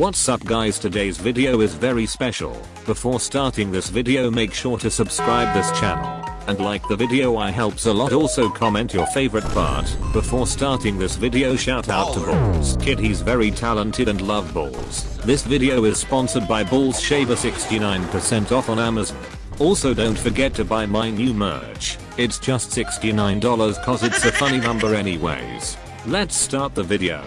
What's up guys today's video is very special. Before starting this video make sure to subscribe this channel and like the video I helps a lot also comment your favorite part. Before starting this video shout out to Balls Kid he's very talented and love balls. This video is sponsored by Balls Shaver 69% off on Amazon. Also don't forget to buy my new merch. It's just $69 cause it's a funny number anyways. Let's start the video.